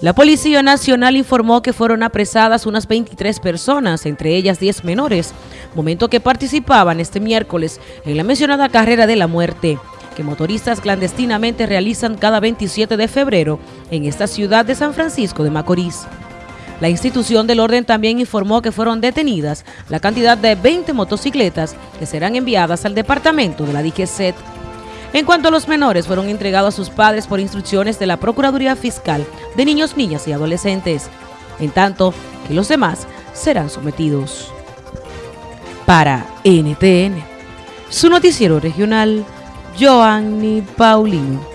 La Policía Nacional informó que fueron apresadas unas 23 personas, entre ellas 10 menores, momento que participaban este miércoles en la mencionada carrera de la muerte, que motoristas clandestinamente realizan cada 27 de febrero en esta ciudad de San Francisco de Macorís. La institución del orden también informó que fueron detenidas la cantidad de 20 motocicletas que serán enviadas al departamento de la DIGESET. En cuanto a los menores, fueron entregados a sus padres por instrucciones de la Procuraduría Fiscal de Niños, Niñas y Adolescentes, en tanto que los demás serán sometidos. Para NTN, su noticiero regional, Joanny Paulino.